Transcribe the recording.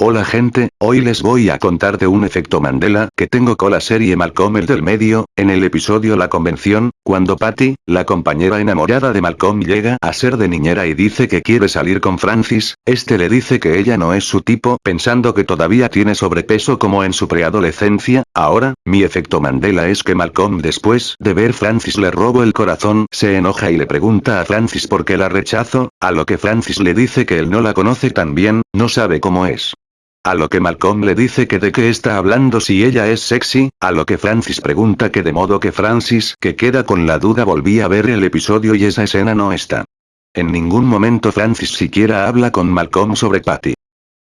Hola gente, hoy les voy a contar de un efecto Mandela que tengo con la serie Malcolm el del medio, en el episodio La Convención, cuando Patty, la compañera enamorada de Malcolm llega a ser de niñera y dice que quiere salir con Francis, este le dice que ella no es su tipo pensando que todavía tiene sobrepeso como en su preadolescencia, ahora, mi efecto Mandela es que Malcolm después de ver Francis le robo el corazón, se enoja y le pregunta a Francis por qué la rechazo, a lo que Francis le dice que él no la conoce tan bien, no sabe cómo es. A lo que Malcolm le dice que de qué está hablando si ella es sexy, a lo que Francis pregunta que de modo que Francis que queda con la duda volví a ver el episodio y esa escena no está. En ningún momento Francis siquiera habla con Malcolm sobre Patty.